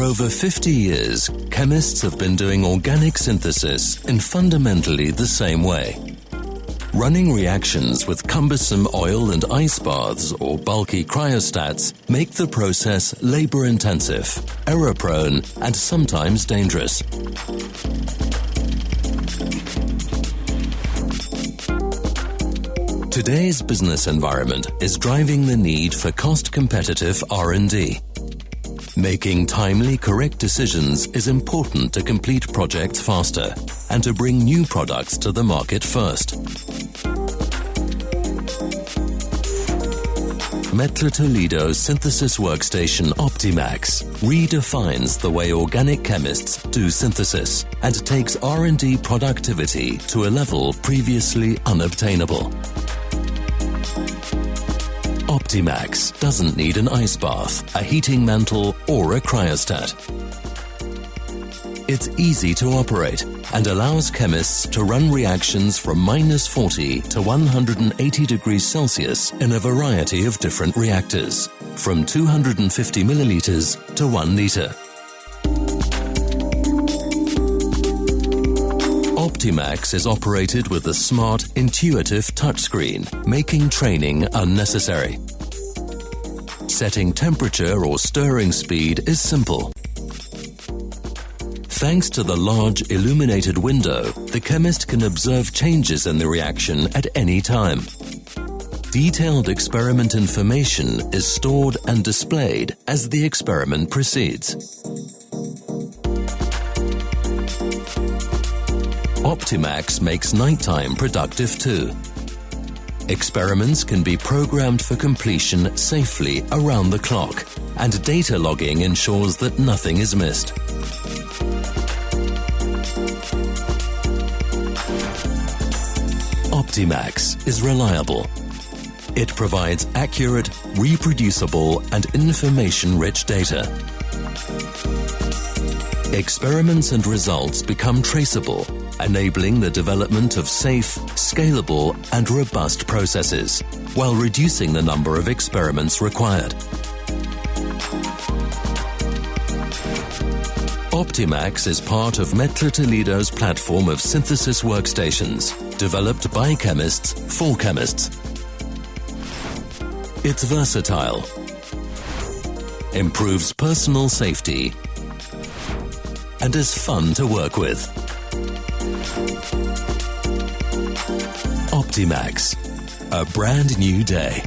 For over 50 years, chemists have been doing organic synthesis in fundamentally the same way. Running reactions with cumbersome oil and ice baths or bulky cryostats make the process labor intensive, error prone, and sometimes dangerous. Today's business environment is driving the need for cost competitive R&D. Making timely, correct decisions is important to complete projects faster and to bring new products to the market first. Mettler Toledo's synthesis workstation Optimax redefines the way organic chemists do synthesis and takes R&D productivity to a level previously unobtainable. Optimax doesn't need an ice bath, a heating mantle, or a cryostat. It's easy to operate and allows chemists to run reactions from minus 40 to 180 degrees Celsius in a variety of different reactors, from 250 milliliters to 1 liter. Optimax is operated with a smart, intuitive touchscreen, making training unnecessary. Setting temperature or stirring speed is simple. Thanks to the large illuminated window, the chemist can observe changes in the reaction at any time. Detailed experiment information is stored and displayed as the experiment proceeds. Optimax makes nighttime productive too. Experiments can be programmed for completion safely around the clock, and data logging ensures that nothing is missed. Optimax is reliable. It provides accurate, reproducible, and information-rich data. Experiments and results become traceable, enabling the development of safe, scalable, and robust processes, while reducing the number of experiments required. Optimax is part of Mettler Toledo's platform of synthesis workstations, developed by chemists for chemists. It's versatile, improves personal safety, and is fun to work with. Optimax, a brand new day.